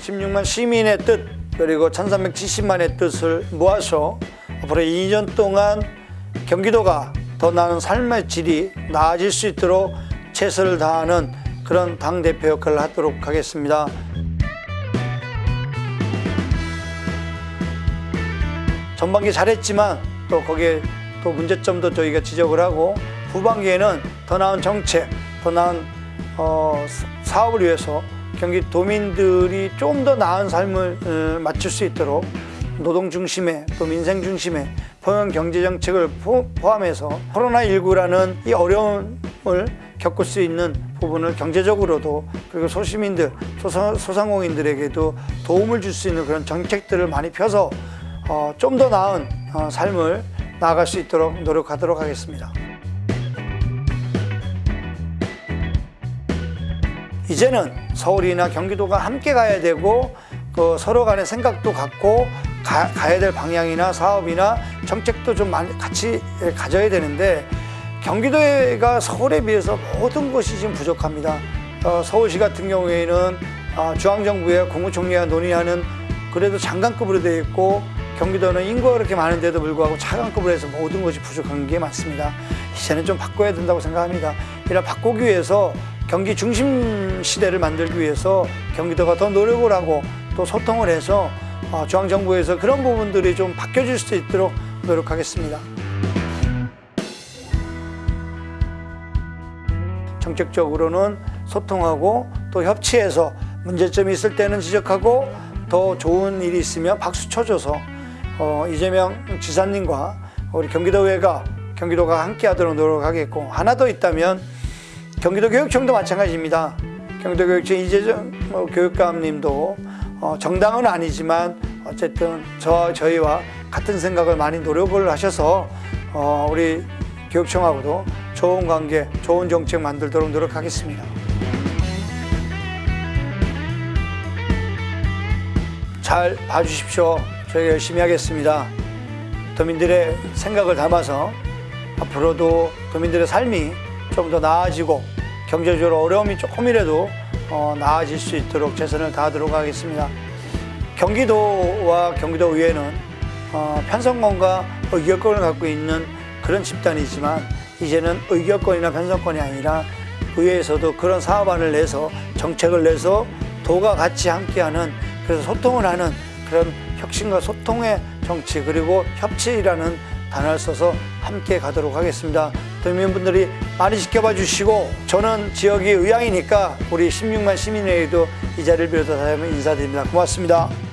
(16만) 시민의 뜻 그리고 (1370만의) 뜻을 모아서 앞으로 2년 동안 경기도가 더 나은 삶의 질이 나아질 수 있도록 최선을 다하는 그런 당대표 역할을 하도록 하겠습니다. 전반기 잘했지만 또 거기에 또 문제점도 저희가 지적을 하고 후반기에는 더 나은 정책, 더 나은 어, 사업을 위해서 경기 도민들이 좀 더 나은 삶을 어, 맞출 수 있도록 노동 중심의 또 민생 중심의 포용 경제 정책을 포- 포함해서 코로나19라는 이 어려움을 겪을 수 있는 부분을 경제적으로도 그리고 소시민들, 소상, 소상공인들에게도 도움을 줄 수 있는 그런 정책들을 많이 펴서 어, 좀 더 나은 어, 삶을 나아갈 수 있도록 노력하도록 하겠습니다. 이제는 서울이나 경기도가 함께 가야 되고 그 서로 간의 생각도 같고 가, 가야 될 방향이나 사업이나 정책도 좀 많이 같이 가져야 되는데 경기도가 서울에 비해서 모든 것이 지금 부족합니다. 어, 서울시 같은 경우에는 어, 중앙정부의 국무총리와 논의하는 그래도 장관급으로 되어 있고 경기도는 인구가 그렇게 많은데도 불구하고 차관급으로 해서 모든 것이 부족한 게 많습니다. 이제는 좀 바꿔야 된다고 생각합니다. 이런 바꾸기 위해서 경기 중심 시대를 만들기 위해서 경기도가 더 노력을 하고 또 소통을 해서 어, 중앙정부에서 그런 부분들이 좀 바뀌어질 수 있도록 노력하겠습니다. 정책적으로는 소통하고 또 협치해서 문제점이 있을 때는 지적하고 더 좋은 일이 있으면 박수 쳐줘서 어, 이재명 지사님과 우리 경기도의회가 경기도가 함께 하도록 노력하겠고 하나 더 있다면 경기도 교육청도 마찬가지입니다. 경기도 교육청 이재정 어, 교육감님도 어, 정당은 아니지만 어쨌든 저 저희와 같은 생각을 많이 노력을 하셔서 어, 우리 교육청하고도 좋은 관계, 좋은 정책 만들도록 노력하겠습니다. 잘 봐주십시오. 저희가 열심히 하겠습니다. 도민들의 생각을 담아서 앞으로도 도민들의 삶이 좀 더 나아지고 경제적으로 어려움이 조금이라도 어, 나아질 수 있도록 최선을 다하도록 하겠습니다. 경기도와 경기도의회는 어, 편성권과 의결권을 갖고 있는 그런 집단이지만 이제는 의결권이나 편성권이 아니라 의회에서도 그런 사업안을 내서 정책을 내서 도가 같이 함께하는 그래서 소통을 하는 그런 혁신과 소통의 정치 그리고 협치라는 단어를 써서 함께 가도록 하겠습니다. 도민분들이 많이 지켜봐 주시고 저는 지역이 의향이니까 우리 16만 시민회의도 이 자리를 빌어서 다시 한번 인사드립니다. 고맙습니다.